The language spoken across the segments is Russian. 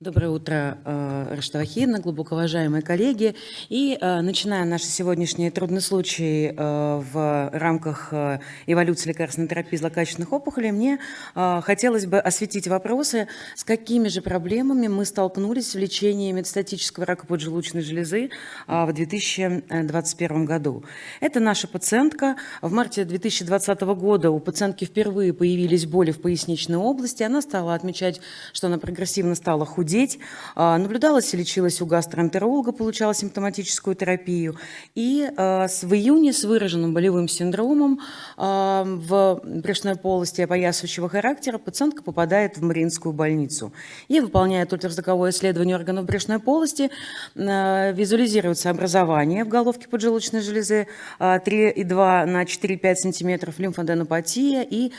Доброе утро, э, Раштава Хина, глубоко уважаемые коллеги. И э, начиная наш сегодняшний трудный случай э, в рамках эволюции лекарственной терапии злокачественных опухолей, мне хотелось бы осветить вопросы, с какими же проблемами мы столкнулись в лечении метастатического рака поджелудочной железы в 2021 году. Это наша пациентка. В марте 2020 года у пациентки впервые появились боли в поясничной области. Она стала отмечать, что она прогрессивно стала худеть худеть. А, наблюдалась и лечилась у гастроэнтеролога, получала симптоматическую терапию. И а, в июне с выраженным болевым синдромом а, в брюшной полости опоясывающего характера пациентка попадает в Мариинскую больницу. И выполняет ультразвуковое исследование органов брюшной полости, визуализируется образование в головке поджелудочной железы 3,2 на 4,5 см, лимфоденопатия и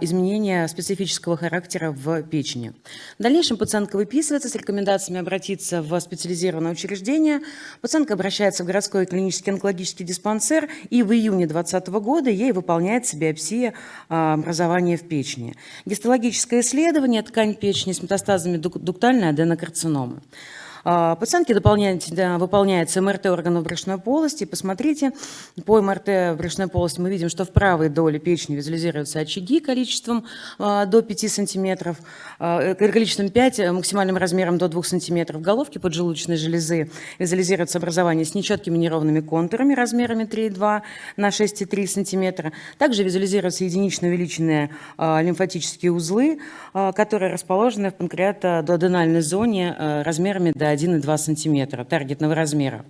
изменение специфического характера в печени. В дальнейшем пациентка выписывается выписывается с рекомендациями обратиться в специализированное учреждение. Пациентка обращается в городской клинический онкологический диспансер, и в июне 2020 года ей выполняется биопсия а, образования в печени. Гистологическое исследование, ткань печени с метастазами дуктальной аденокарциномы. А, пациентке дополняется, выполняется МРТ органов брюшной полости. Посмотрите, по МРТ брюшной полости мы видим, что в правой доле печени визуализируются очаги количеством а, до 5 сантиметров, а, количеством 5, максимальным размером до 2 сантиметров. В головке поджелудочной железы визуализируется образование с нечеткими неровными контурами размерами 3,2 на 6,3 сантиметра. Также визуализируются единично увеличенные лимфатические узлы, которые расположены в панкреатодуоденальной зоне размерами до 1,2 см таргетного размера.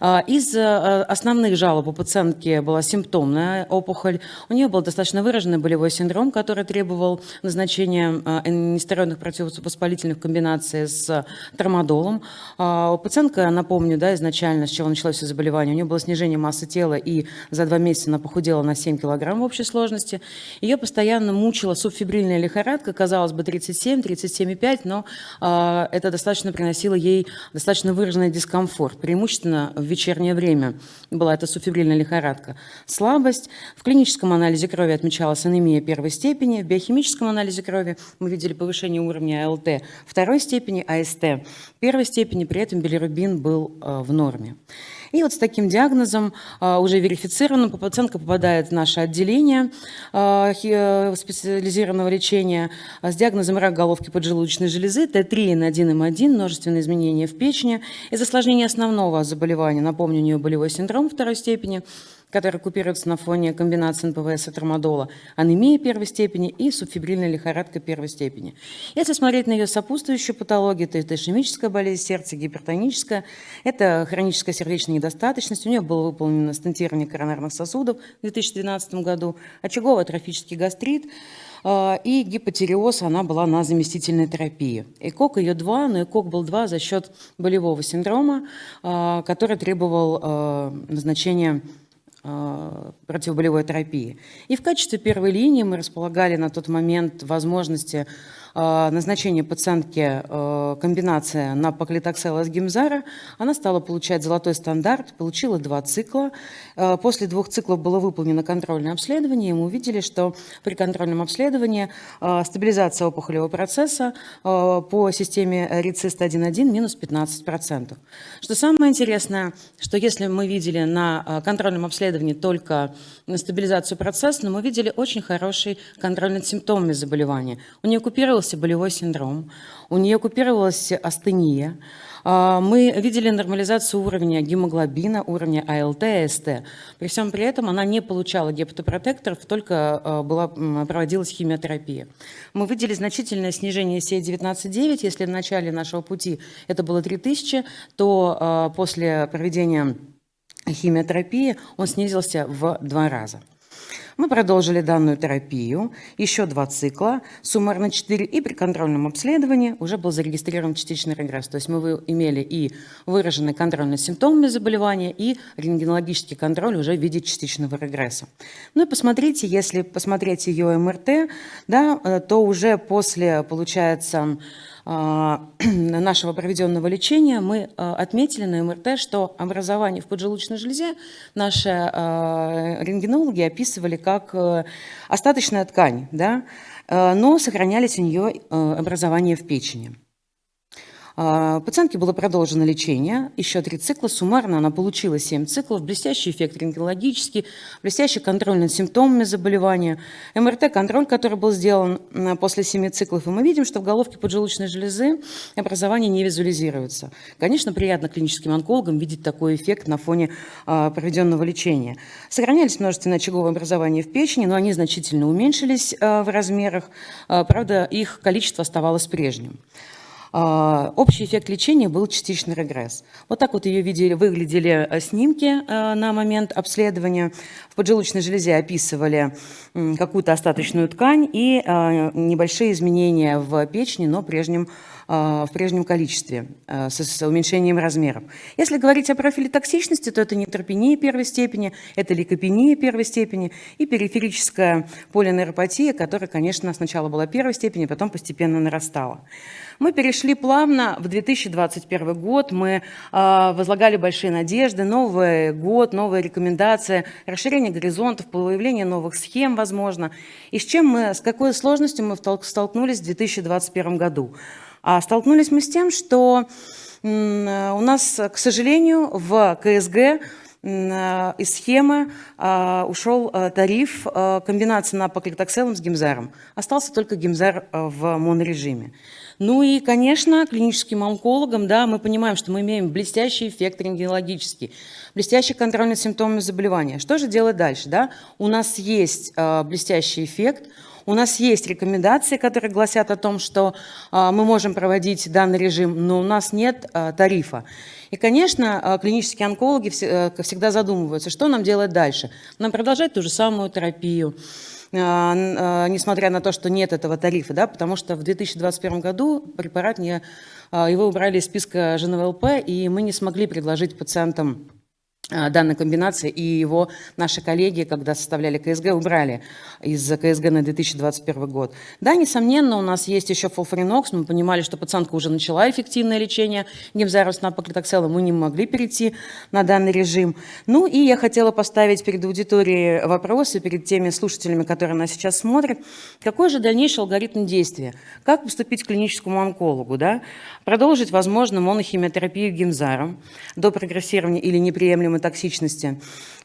А, из э, основных жалоб у пациентки была симптомная опухоль. У нее был достаточно выраженный болевой синдром, который требовал назначения э, нестероидных противовоспалительных комбинаций с тормодолом. А, пациентка, напомню, да, изначально, с чего началось все заболевание, у нее было снижение массы тела, и за два месяца она похудела на 7 килограмм в общей сложности. Ее постоянно мучила субфибрильная лихорадка, казалось бы, 37, 37,5, но а, это достаточно приносило ей достаточно выраженный дискомфорт, преимущественно в вечернее время была эта суфибрильная лихорадка. Слабость. В клиническом анализе крови отмечалась анемия первой степени, в биохимическом анализе крови мы видели повышение уровня АЛТ второй степени, АСТ первой степени, при этом билирубин был э, в норме. И вот с таким диагнозом, а, уже верифицированным, пациентка попадает в наше отделение э, специализированного лечения с диагнозом рак головки поджелудочной железы, T3N1M1, множественные изменения в печени. Из осложнения основного заболевания, напомню, у нее болевой синдром второй степени, который купируется на фоне комбинации НПВС и трамадола, анемия первой степени и субфебрильная лихорадка первой степени. Если смотреть на ее сопутствующую патологию, то это ишемическая болезнь сердца, гипертоническая, это хроническая сердечная недостаточность, у нее было выполнено стентирование коронарных сосудов в 2012 году, очаговый атрофический гастрит, и гипотереоз, она была на заместительной терапии. ЭКОК ее два, но ЭКОК был два за счет болевого синдрома, а, который требовал а, назначения противоболевой терапии. И в качестве первой линии мы располагали на тот момент возможности э, назначения пациентки э, комбинация на поклитоксела с гимзара. Она стала получать золотой стандарт, получила два цикла. После двух циклов было выполнено контрольное обследование, и мы увидели, что при контрольном обследовании стабилизация опухолевого процесса по системе РИЦИСТ 1.1 минус 15%. Что самое интересное, что если мы видели на контрольном обследовании только стабилизацию процесса, но мы видели очень хороший контроль над симптомами заболевания. У нее купировался болевой синдром, у нее купировалась астения, а, мы видели нормализацию уровня гемоглобина, уровня АЛТ, АСТ. При всем при этом она не получала гепатопротекторов, только а, была, проводилась химиотерапия. Мы видели значительное снижение CA19-9. Если в начале нашего пути это было 3000, то а, после проведения химиотерапии, он снизился в два раза. Мы продолжили данную терапию, еще два цикла, суммарно 4, и при контрольном обследовании уже был зарегистрирован частичный регресс. То есть мы имели и выраженный контроль над симптомами заболевания, и рентгенологический контроль уже в виде частичного регресса. Ну и посмотрите, если посмотреть ее МРТ, да, э, то уже после, получается, нашего проведенного лечения мы а, отметили на МРТ, что образование в поджелудочной железе наши а, рентгенологи описывали как э, остаточная ткань, да, э, но сохранялись у нее э, образования в печени. А, пациентке было продолжено лечение, еще три цикла, суммарно она получила 7 циклов, блестящий эффект рентгенологический, блестящий контроль над симптомами заболевания, МРТ-контроль, который был сделан после 7 циклов, и мы видим, что в головке поджелудочной железы образование не визуализируется. Конечно, приятно клиническим онкологам видеть такой эффект на фоне а, проведенного лечения. Сохранялись множественные очаговые образования в печени, но они значительно уменьшились а, в размерах, правда, их количество оставалось прежним. А, общий эффект лечения был частичный регресс. Вот так вот ее видели, выглядели э, снимки э, на момент обследования. В поджелудочной железе описывали какую-то остаточную ткань и э, небольшие изменения в печени, но прежнем в прежнем количестве, с уменьшением размеров. Если говорить о профиле токсичности, то это нейтропения первой степени, это лейкопения первой степени и периферическая полинейропатия, которая, конечно, сначала была первой степени, потом постепенно нарастала. Мы перешли плавно в 2021 год, мы э, возлагали большие надежды, Новый год, новые рекомендации, расширение горизонтов, появление новых схем, возможно. И с чем мы, с какой сложностью мы столкнулись в 2021 году? А столкнулись мы с тем, что у нас, к сожалению, в КСГ э, из схемы а, ушел тариф комбинации на с гимзаром. Остался только гимзар в монорежиме. Ну и, конечно, клиническим онкологам, да, мы понимаем, что мы имеем блестящий эффект рентгенологический, блестящий контроль над симптомами заболевания. Что же делать дальше? Да? У нас есть э, блестящий эффект, у нас есть рекомендации, которые гласят о том, что э, мы можем проводить данный режим, но у нас нет э, тарифа. И, конечно, э, клинические онкологи э, всегда задумываются, что нам делать дальше. Нам продолжать ту же самую терапию, а, а, несмотря на то, что нет этого тарифа, да, потому что в 2021 году препарат не, а, его убрали из списка ЖНВЛП, и мы не смогли предложить пациентам а, данной комбинации, и его наши коллеги, когда составляли КСГ, убрали из КСГ на 2021 год. Да, несомненно, у нас есть еще фолфоринокс, мы понимали, что пациентка уже начала эффективное лечение гемзарус на мы не могли перейти на данный режим. Ну и я хотела поставить перед аудиторией вопросы, перед теми слушателями, которые нас сейчас смотрят, какой же дальнейший алгоритм действия? Как поступить к клиническому онкологу? Да? Продолжить, возможно, монохимиотерапию гемзаром до прогрессирования или неприемлемой токсичности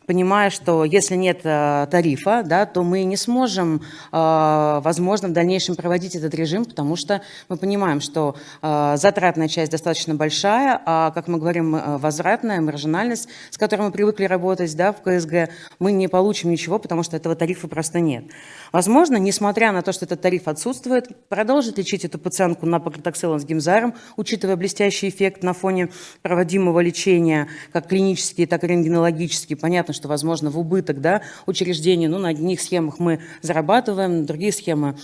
понимая, что если нет э, тарифа, да, то мы не сможем, э, возможно, в дальнейшем проводить этот режим, потому что мы понимаем, что э, затратная часть достаточно большая, а, как мы говорим, возвратная, маржинальность, с которой мы привыкли работать да, в КСГ, мы не получим ничего, потому что этого тарифа просто нет. Возможно, несмотря на то, что этот тариф отсутствует, продолжить лечить эту пациентку на паклитоксилом с гимзаром, учитывая блестящий эффект на фоне проводимого лечения, как клинический, так и рентгенологический. Понятно, что, возможно, в убыток да, учреждений, ну, на одних схемах мы зарабатываем, другие схемы,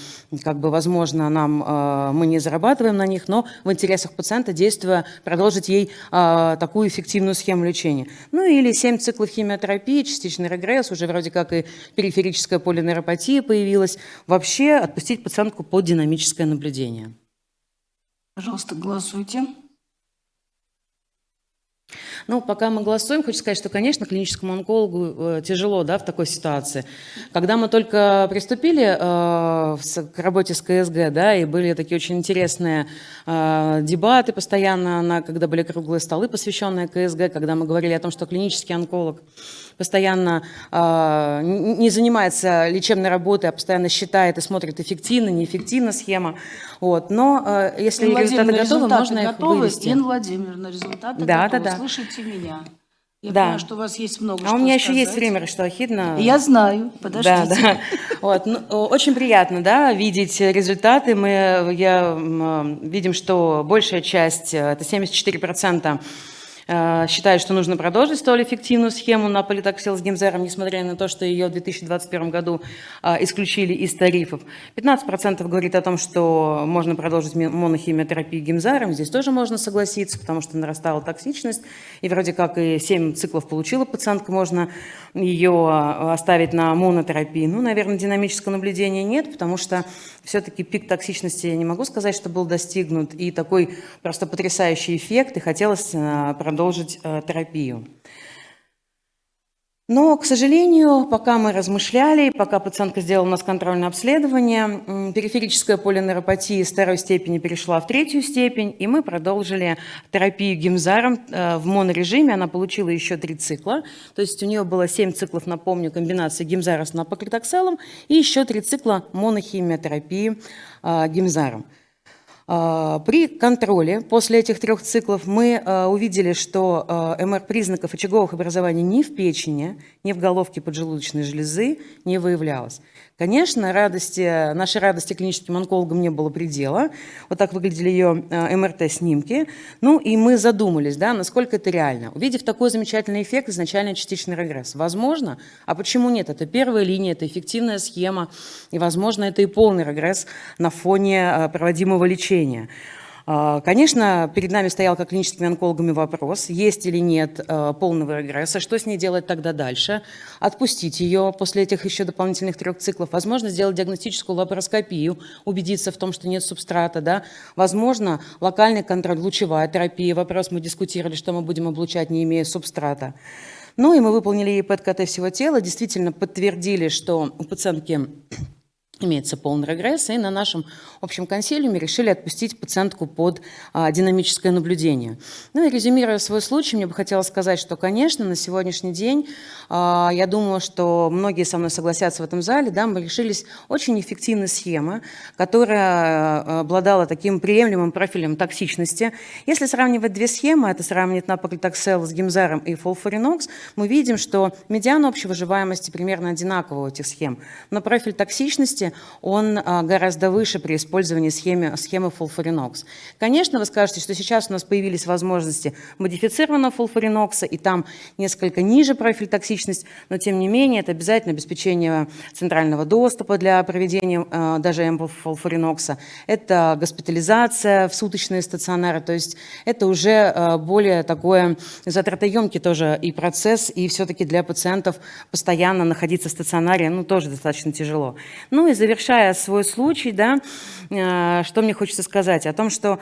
как бы, возможно, нам, э, мы не зарабатываем на них, но в интересах пациента, действуя, продолжить ей э, такую эффективную схему лечения. Ну, или 7 циклов химиотерапии, частичный регресс, уже вроде как и периферическая полинейропатия появилась. Вообще отпустить пациентку под динамическое наблюдение. Пожалуйста, голосуйте. Ну, пока мы голосуем, хочу сказать, что, конечно, клиническому онкологу э, тяжело да, в такой ситуации. Когда мы только приступили э, к работе с КСГ, да, и были такие очень интересные э, дебаты постоянно, на, когда были круглые столы, посвященные КСГ, когда мы говорили о том, что клинический онколог постоянно э, не занимается лечебной работой, а постоянно считает и смотрит эффективно, неэффективно схема. Вот. Но э, если Ин результаты готовы, результаты можно их готовы. вывести. Инна Владимировна, результаты да, готовы. Да, да. Слышите меня. Я да. понимаю, что у вас есть много А у меня сказать. еще есть время, что Ахидна. Я знаю, подождите. Да, да. Вот. Ну, очень приятно да, видеть результаты. Мы я, видим, что большая часть, это 74% Э, считает, что нужно продолжить столь эффективную схему на политоксил с гемзером, несмотря на то, что ее в 2021 году э, исключили из тарифов. 15% говорит о том, что можно продолжить монохимиотерапию гемзаром. Здесь тоже можно согласиться, потому что нарастала токсичность. И вроде как и 7 циклов получила пациентка, можно ее э, оставить на монотерапии. Ну, наверное, динамического наблюдения нет, потому что все-таки пик токсичности, я не могу сказать, что был достигнут. И такой просто потрясающий эффект, и хотелось продолжить продолжить э, терапию. Но, к сожалению, пока мы размышляли, пока пациентка сделала у нас контрольное обследование, периферическая полинейропатия из второй степени перешла в третью степень, и мы продолжили терапию гимзаром э, в монорежиме. Она получила еще три цикла, то есть у нее было семь циклов, напомню, комбинации гимзара с напоклитокселом и еще три цикла монохимиотерапии э, гимзаром. А, при контроле после этих трех циклов мы а, увидели, что а, МР признаков очаговых образований ни в печени, ни в головке поджелудочной железы не выявлялось. Конечно, радости, нашей радости клиническим онкологам не было предела. Вот так выглядели ее МРТ-снимки. Ну и мы задумались, да, насколько это реально. Увидев такой замечательный эффект, изначально частичный регресс. Возможно, а почему нет? Это первая линия, это эффективная схема, и, возможно, это и полный регресс на фоне проводимого лечения. А, конечно, перед нами стоял как клиническими онкологами вопрос, есть или нет а, полного регресса, что с ней делать тогда дальше, отпустить ее после этих еще дополнительных трех циклов, возможно, сделать диагностическую лапароскопию, убедиться в том, что нет субстрата, да? возможно, локальный контроль, лучевая терапия, вопрос мы дискутировали, что мы будем облучать, не имея субстрата. Ну и мы выполнили ПЭТ-КТ всего тела, действительно подтвердили, что у пациентки имеется полный регресс, и на нашем общем консилиуме решили отпустить пациентку под а, динамическое наблюдение. Ну и резюмируя свой случай, мне бы хотелось сказать, что, конечно, на сегодняшний день, а, я думаю, что многие со мной согласятся в этом зале, да, мы решились очень эффективной схемы, которая а, обладала таким приемлемым профилем токсичности. Если сравнивать две схемы, это сравнивать напоклитоксел с гемзаром и фолфоринокс, мы видим, что медиана общей выживаемости примерно одинаковая у этих схем, но профиль токсичности он а, гораздо выше при использовании схемы, схемы фулфоринокс. Конечно, вы скажете, что сейчас у нас появились возможности модифицированного фулфоринокса, и там несколько ниже профиль токсичность, но тем не менее это обязательно обеспечение центрального доступа для проведения а, даже фулфоринокса, это госпитализация в суточные стационары, то есть это уже а, более такое затратоемкий тоже и процесс, и все-таки для пациентов постоянно находиться в стационаре, ну, тоже достаточно тяжело. Ну и завершая свой случай, да, э, что мне хочется сказать? О том, что,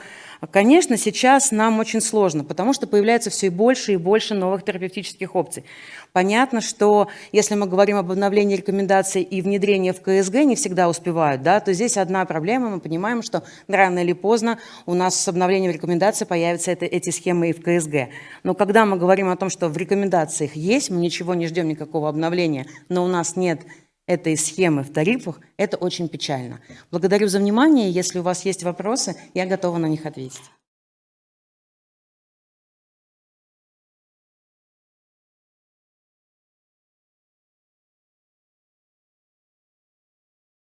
конечно, сейчас нам очень сложно, потому что появляется все и больше и больше новых терапевтических опций. Понятно, что если мы говорим об обновлении рекомендаций и внедрении в КСГ, не всегда успевают, да, то здесь одна проблема, мы понимаем, что рано или поздно у нас с обновлением рекомендаций появятся это, эти схемы и в КСГ. Но когда мы говорим о том, что в рекомендациях есть, мы ничего не ждем, никакого обновления, но у нас нет этой схемы в тарифах, это очень печально. Благодарю за внимание. Если у вас есть вопросы, я готова на них ответить.